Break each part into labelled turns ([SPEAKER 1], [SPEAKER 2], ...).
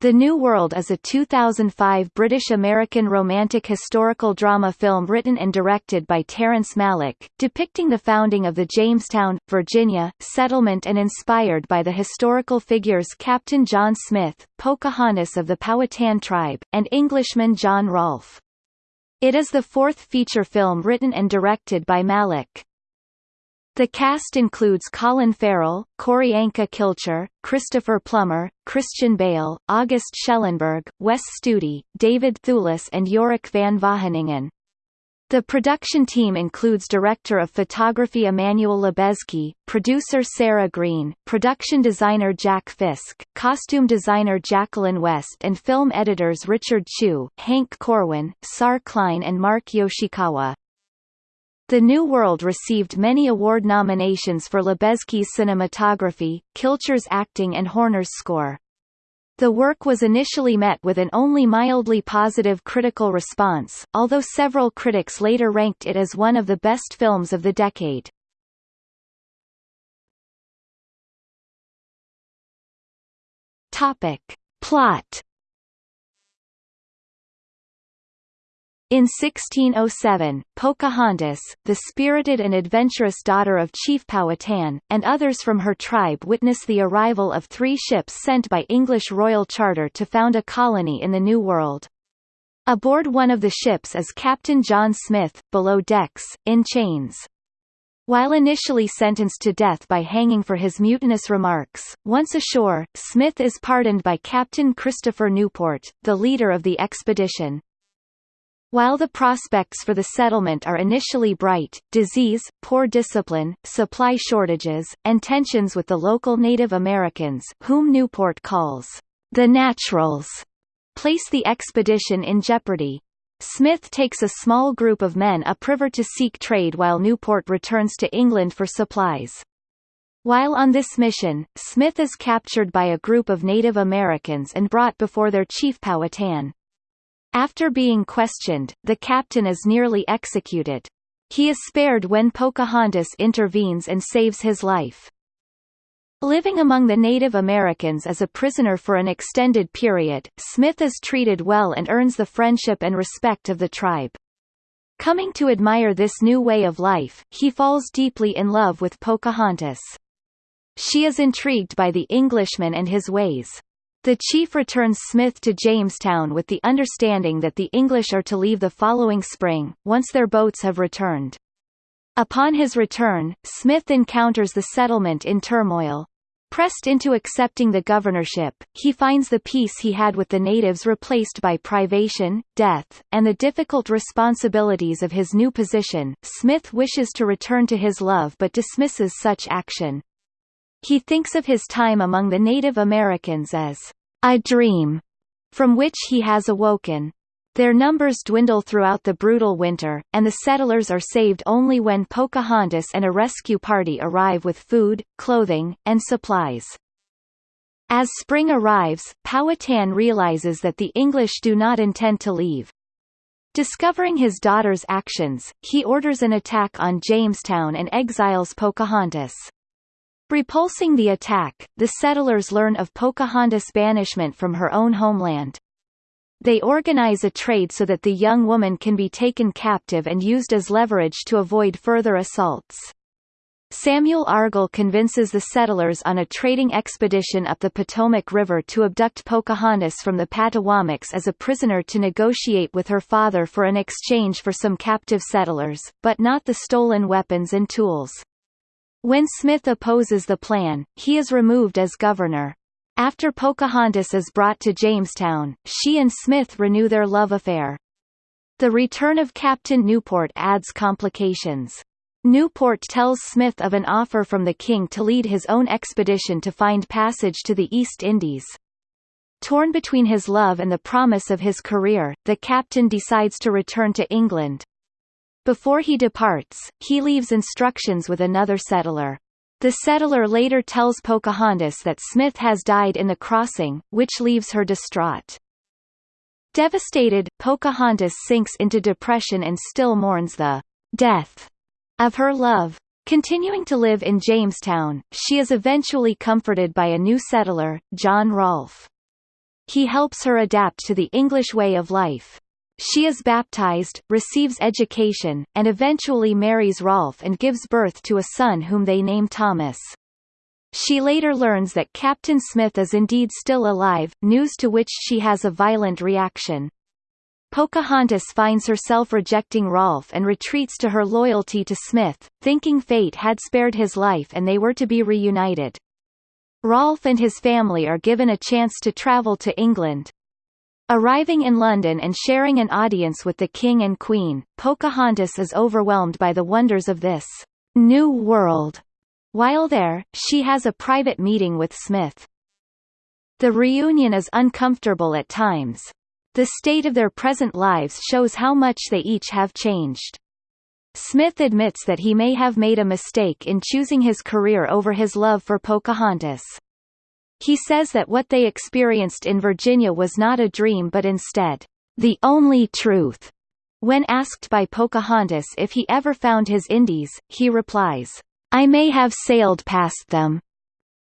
[SPEAKER 1] The New World is a 2005 British-American romantic historical drama film written and directed by Terrence Malick, depicting the founding of the Jamestown, Virginia, settlement and inspired by the historical figures Captain John Smith, Pocahontas of the Powhatan tribe, and Englishman John Rolfe. It is the fourth feature film written and directed by Malick. The cast includes Colin Farrell, Qorianka Kilcher, Christopher Plummer, Christian Bale, August Schellenberg, Wes Studi, David Thewlis and Yorick van Wageningen. The production team includes director of photography Emmanuel Lubezki, producer Sarah Green, production designer Jack Fisk, costume designer Jacqueline West and film editors Richard Chu, Hank Corwin, Saar Klein and Mark Yoshikawa. The New World received many award nominations for Lubezki's cinematography, Kilcher's acting and Horner's score. The work was initially met with an only mildly positive critical response, although several critics later ranked it as one of the best films of the decade. Topic. Plot In 1607, Pocahontas, the spirited and adventurous daughter of Chief Powhatan, and others from her tribe witness the arrival of three ships sent by English royal charter to found a colony in the New World. Aboard one of the ships is Captain John Smith, below decks, in chains. While initially sentenced to death by hanging for his mutinous remarks, once ashore, Smith is pardoned by Captain Christopher Newport, the leader of the expedition. While the prospects for the settlement are initially bright, disease, poor discipline, supply shortages, and tensions with the local Native Americans whom Newport calls the Naturals place the expedition in jeopardy. Smith takes a small group of men upriver to seek trade while Newport returns to England for supplies. While on this mission, Smith is captured by a group of Native Americans and brought before their chief Powhatan. After being questioned, the captain is nearly executed. He is spared when Pocahontas intervenes and saves his life. Living among the Native Americans as a prisoner for an extended period, Smith is treated well and earns the friendship and respect of the tribe. Coming to admire this new way of life, he falls deeply in love with Pocahontas. She is intrigued by the Englishman and his ways. The chief returns Smith to Jamestown with the understanding that the English are to leave the following spring, once their boats have returned. Upon his return, Smith encounters the settlement in turmoil. Pressed into accepting the governorship, he finds the peace he had with the natives replaced by privation, death, and the difficult responsibilities of his new position. Smith wishes to return to his love but dismisses such action. He thinks of his time among the Native Americans as a dream from which he has awoken. Their numbers dwindle throughout the brutal winter, and the settlers are saved only when Pocahontas and a rescue party arrive with food, clothing, and supplies. As spring arrives, Powhatan realizes that the English do not intend to leave. Discovering his daughter's actions, he orders an attack on Jamestown and exiles Pocahontas. Repulsing the attack, the settlers learn of Pocahontas' banishment from her own homeland. They organize a trade so that the young woman can be taken captive and used as leverage to avoid further assaults. Samuel Argall convinces the settlers on a trading expedition up the Potomac River to abduct Pocahontas from the Patawomecks as a prisoner to negotiate with her father for an exchange for some captive settlers, but not the stolen weapons and tools. When Smith opposes the plan, he is removed as governor. After Pocahontas is brought to Jamestown, she and Smith renew their love affair. The return of Captain Newport adds complications. Newport tells Smith of an offer from the king to lead his own expedition to find passage to the East Indies. Torn between his love and the promise of his career, the captain decides to return to England. Before he departs, he leaves instructions with another settler. The settler later tells Pocahontas that Smith has died in the crossing, which leaves her distraught. Devastated, Pocahontas sinks into depression and still mourns the death of her love. Continuing to live in Jamestown, she is eventually comforted by a new settler, John Rolfe. He helps her adapt to the English way of life. She is baptized, receives education, and eventually marries Rolfe and gives birth to a son whom they name Thomas. She later learns that Captain Smith is indeed still alive, news to which she has a violent reaction. Pocahontas finds herself rejecting Rolfe and retreats to her loyalty to Smith, thinking fate had spared his life and they were to be reunited. Rolfe and his family are given a chance to travel to England, Arriving in London and sharing an audience with the King and Queen, Pocahontas is overwhelmed by the wonders of this new world. While there, she has a private meeting with Smith. The reunion is uncomfortable at times. The state of their present lives shows how much they each have changed. Smith admits that he may have made a mistake in choosing his career over his love for Pocahontas. He says that what they experienced in Virginia was not a dream but instead, the only truth. When asked by Pocahontas if he ever found his Indies, he replies, I may have sailed past them.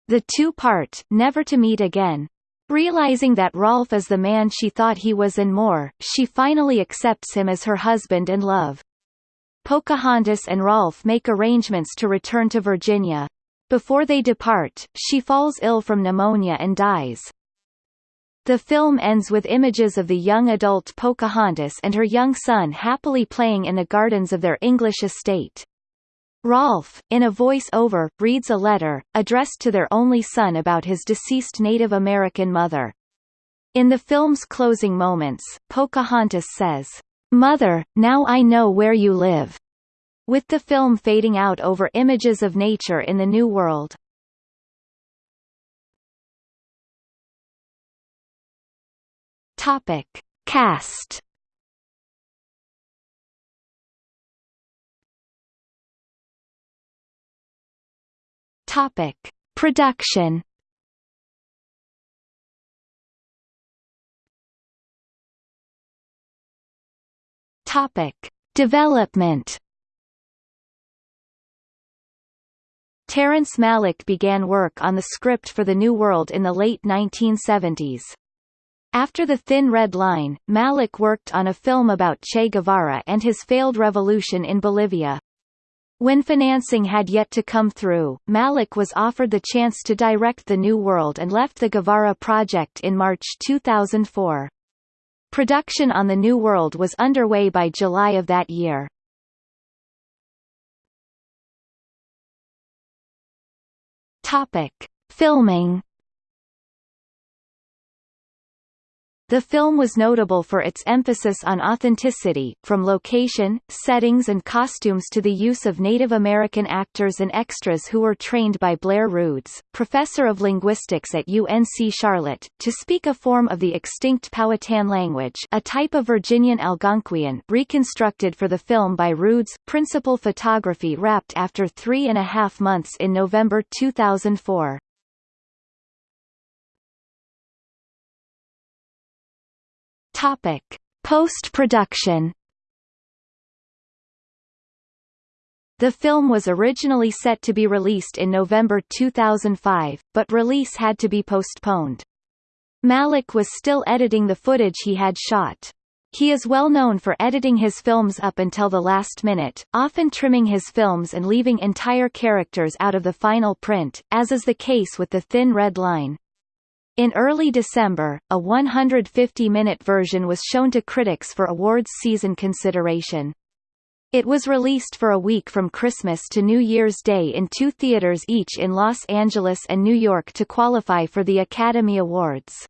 [SPEAKER 1] The two part, never to meet again. Realizing that Rolfe is the man she thought he was and more, she finally accepts him as her husband and love. Pocahontas and Rolfe make arrangements to return to Virginia. Before they depart, she falls ill from pneumonia and dies. The film ends with images of the young adult Pocahontas and her young son happily playing in the gardens of their English estate. Rolfe, in a voice-over, reads a letter, addressed to their only son about his deceased Native American mother. In the film's closing moments, Pocahontas says, Mother, now I know where you live with the film fading out over images of nature in the New World. Topic. Cast Topic. Production Topic. Development Terrence Malick began work on the script for The New World in the late 1970s. After The Thin Red Line, Malick worked on a film about Che Guevara and his failed revolution in Bolivia. When financing had yet to come through, Malick was offered the chance to direct The New World and left the Guevara project in March 2004. Production on The New World was underway by July of that year. Topic: Filming The film was notable for its emphasis on authenticity, from location, settings and costumes to the use of Native American actors and extras who were trained by Blair Rudes, professor of linguistics at UNC Charlotte, to speak a form of the extinct Powhatan language a type of Virginian Algonquian reconstructed for the film by Rudes. Principal photography wrapped after three and a half months in November 2004. Topic: Post-production. The film was originally set to be released in November 2005, but release had to be postponed. Malick was still editing the footage he had shot. He is well known for editing his films up until the last minute, often trimming his films and leaving entire characters out of the final print, as is the case with The Thin Red Line. In early December, a 150-minute version was shown to critics for awards season consideration. It was released for a week from Christmas to New Year's Day in two theaters each in Los Angeles and New York to qualify for the Academy Awards.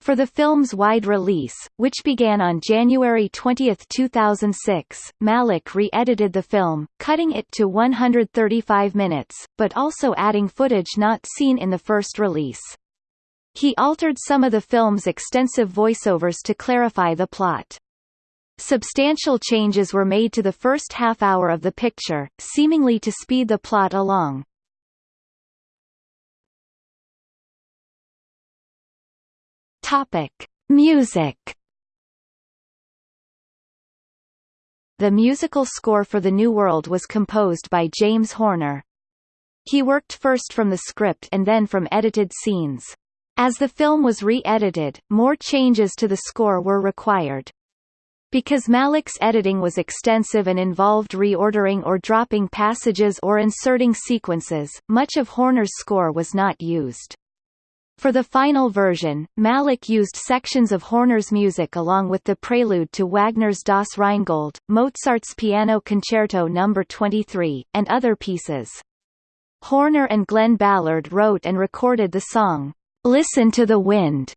[SPEAKER 1] For the film's wide release, which began on January 20, 2006, Malick re-edited the film, cutting it to 135 minutes, but also adding footage not seen in the first release. He altered some of the film's extensive voiceovers to clarify the plot. Substantial changes were made to the first half hour of the picture, seemingly to speed the plot along. Topic: Music. The musical score for The New World was composed by James Horner. He worked first from the script and then from edited scenes. As the film was re-edited, more changes to the score were required. Because Malick's editing was extensive and involved reordering or dropping passages or inserting sequences, much of Horner's score was not used. For the final version, Malick used sections of Horner's music along with the prelude to Wagner's Das Rheingold, Mozart's Piano Concerto No. 23, and other pieces. Horner and Glen Ballard wrote and recorded the song, Listen to the Wind,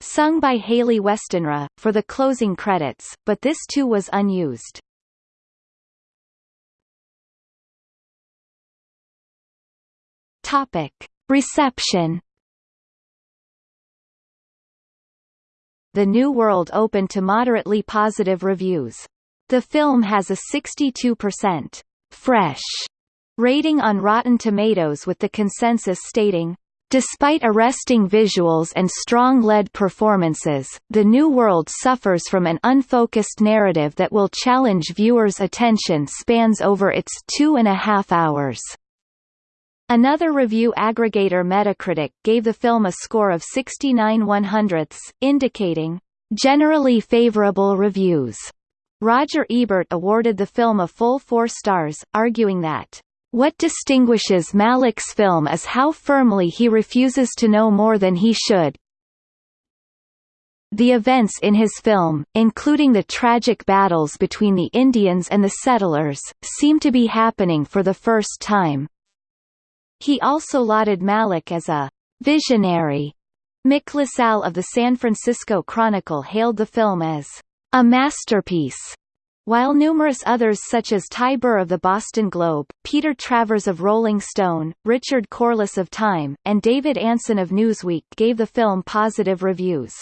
[SPEAKER 1] sung by Hayley Westenra, for the closing credits, but this too was unused. Topic. Reception The New World opened to moderately positive reviews. The film has a 62% fresh rating on Rotten Tomatoes with the consensus stating, Despite arresting visuals and strong lead performances, The New World suffers from an unfocused narrative that will challenge viewers' attention spans over its two and a half hours. Another review aggregator Metacritic gave the film a score of 69 100ths, indicating, "...generally favorable reviews." Roger Ebert awarded the film a full four stars, arguing that what distinguishes Malick's film is how firmly he refuses to know more than he should. The events in his film, including the tragic battles between the Indians and the settlers, seem to be happening for the first time. He also lauded Malick as a visionary. Mick LaSalle of the San Francisco Chronicle hailed the film as a masterpiece while numerous others such as Ty Burr of the Boston Globe, Peter Travers of Rolling Stone, Richard Corliss of Time, and David Ansen of Newsweek gave the film positive reviews.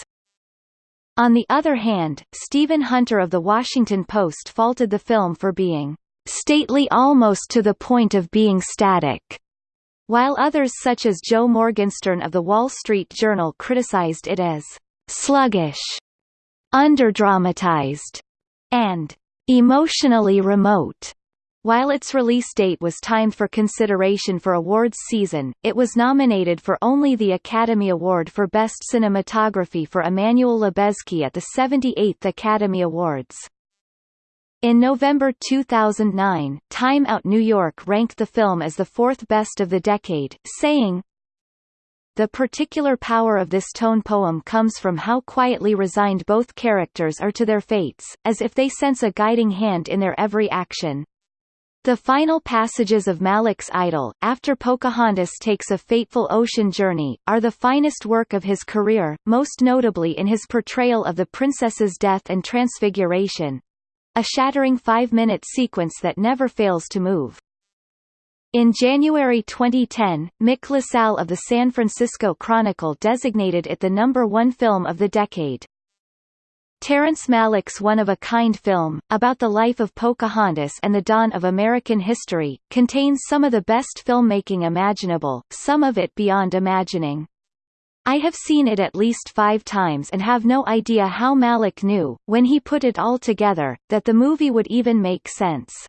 [SPEAKER 1] On the other hand, Stephen Hunter of The Washington Post faulted the film for being stately almost to the point of being static, while others such as Joe Morgenstern of The Wall Street Journal criticized it as sluggish, underdramatized, and emotionally remote. While its release date was timed for consideration for awards season, it was nominated for only the Academy Award for Best Cinematography for Emmanuel Lubezki at the 78th Academy Awards. In November 2009, Time Out New York ranked the film as the fourth best of the decade, saying, the particular power of this tone poem comes from how quietly resigned both characters are to their fates, as if they sense a guiding hand in their every action. The final passages of Malick's Idyll, after Pocahontas takes a fateful ocean journey, are the finest work of his career, most notably in his portrayal of the princess's death and transfiguration. A shattering five-minute sequence that never fails to move. In January 2010, Mick LaSalle of the San Francisco Chronicle designated it the number one film of the decade. Terrence Malick's one-of-a-kind film, about the life of Pocahontas and the dawn of American history, contains some of the best filmmaking imaginable, some of it beyond imagining. I have seen it at least five times and have no idea how Malick knew, when he put it all together, that the movie would even make sense.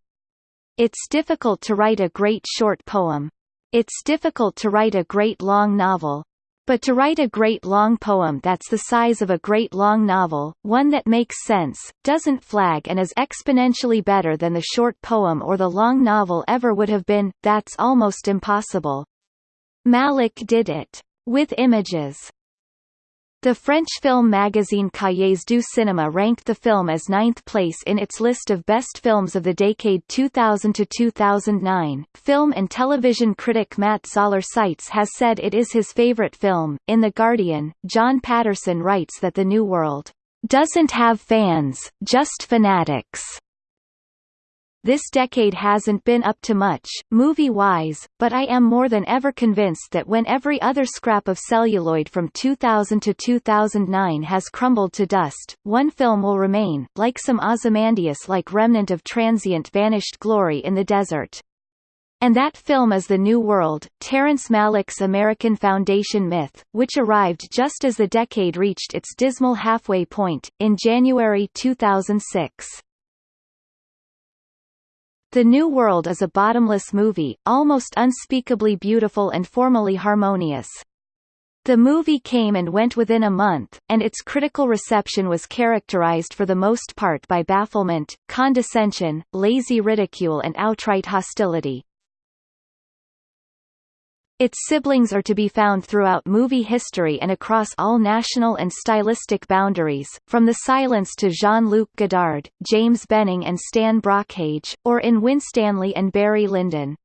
[SPEAKER 1] It's difficult to write a great short poem. It's difficult to write a great long novel. But to write a great long poem that's the size of a great long novel, one that makes sense, doesn't flag and is exponentially better than the short poem or the long novel ever would have been, that's almost impossible. Malick did it. With images. The French film magazine Cahiers du Cinéma ranked the film as ninth place in its list of best films of the decade 2000 to 2009. Film and television critic Matt Zoller Seitz has said it is his favorite film. In The Guardian, John Patterson writes that The New World doesn't have fans, just fanatics. This decade hasn't been up to much, movie-wise, but I am more than ever convinced that when every other scrap of celluloid from 2000 to 2009 has crumbled to dust, one film will remain, like some Ozymandias-like remnant of transient vanished glory in the desert. And that film is The New World, Terrence Malick's American Foundation myth, which arrived just as the decade reached its dismal halfway point, in January 2006. The New World is a bottomless movie, almost unspeakably beautiful and formally harmonious. The movie came and went within a month, and its critical reception was characterized for the most part by bafflement, condescension, lazy ridicule and outright hostility. Its siblings are to be found throughout movie history and across all national and stylistic boundaries, from The Silence to Jean-Luc Godard, James Benning and Stan Brakhage, or in Winstanley and Barry Lyndon.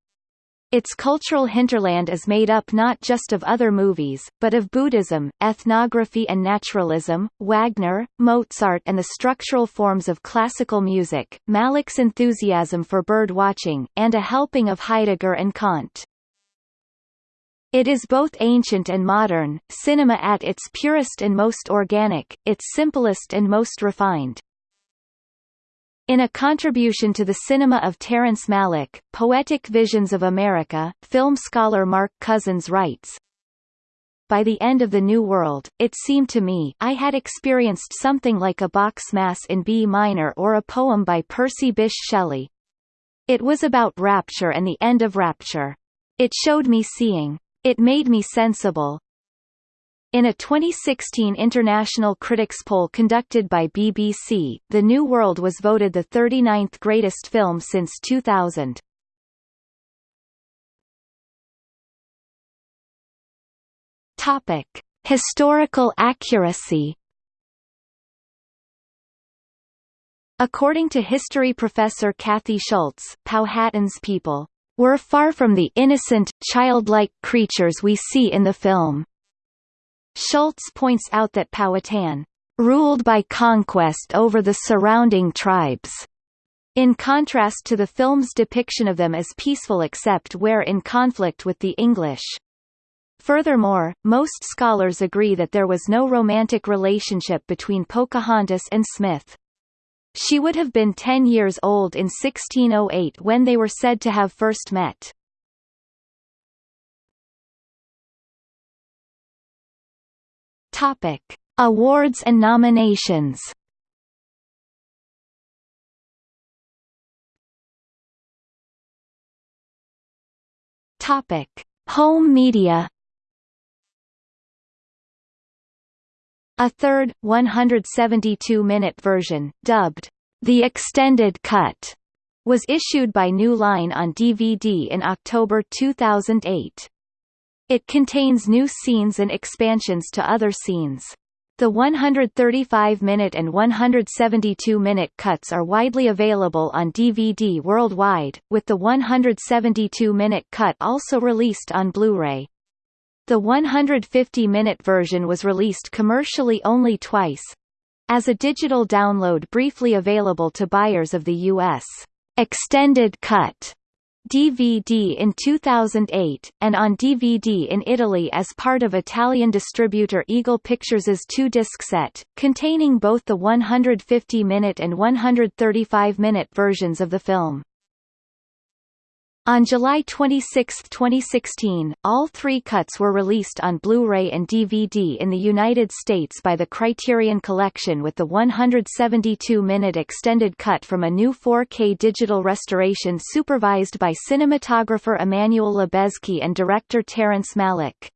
[SPEAKER 1] Its cultural hinterland is made up not just of other movies, but of Buddhism, ethnography and naturalism, Wagner, Mozart and the structural forms of classical music, Malick's enthusiasm for bird watching, and a helping of Heidegger and Kant. It is both ancient and modern, cinema at its purest and most organic, its simplest and most refined. In a contribution to the cinema of Terrence Malick, Poetic Visions of America, film scholar Mark Cousins writes, By the end of the New World, it seemed to me I had experienced something like a Bach's Mass in B minor or a poem by Percy Bysshe Shelley. It was about rapture and the end of rapture. It showed me seeing. It made me sensible. In a 2016 international critics poll conducted by BBC, The New World was voted the 39th greatest film since 2000. Topic: Historical accuracy. According to history professor Kathy Schultz, Powhatan's people were far from the innocent, childlike creatures we see in the film. Schultz points out that Powhatan ruled by conquest over the surrounding tribes, in contrast to the film's depiction of them as peaceful except where in conflict with the English. Furthermore, most scholars agree that there was no romantic relationship between Pocahontas and Smith. She would have been ten years old in 1608 when they were said to have first met. Topic: Awards and nominations. Topic: Home media. A third, 172-minute version, dubbed The Extended Cut, was issued by New Line on DVD in October 2008. It contains new scenes and expansions to other scenes. The 135-minute and 172-minute cuts are widely available on DVD worldwide, with the 172-minute cut also released on Blu-ray. The 150-minute version was released commercially only twice as a digital download briefly available to buyers of the U.S. extended cut DVD in 2008, and on DVD in Italy as part of Italian distributor Eagle Pictures' two-disc set, containing both the 150-minute and 135-minute versions of the film. On July 26, 2016, all three cuts were released on Blu-ray and DVD in the United States by the Criterion Collection with the 172-minute extended cut from a new 4K digital restoration supervised by cinematographer Emmanuel Lubezki and director Terrence Malick.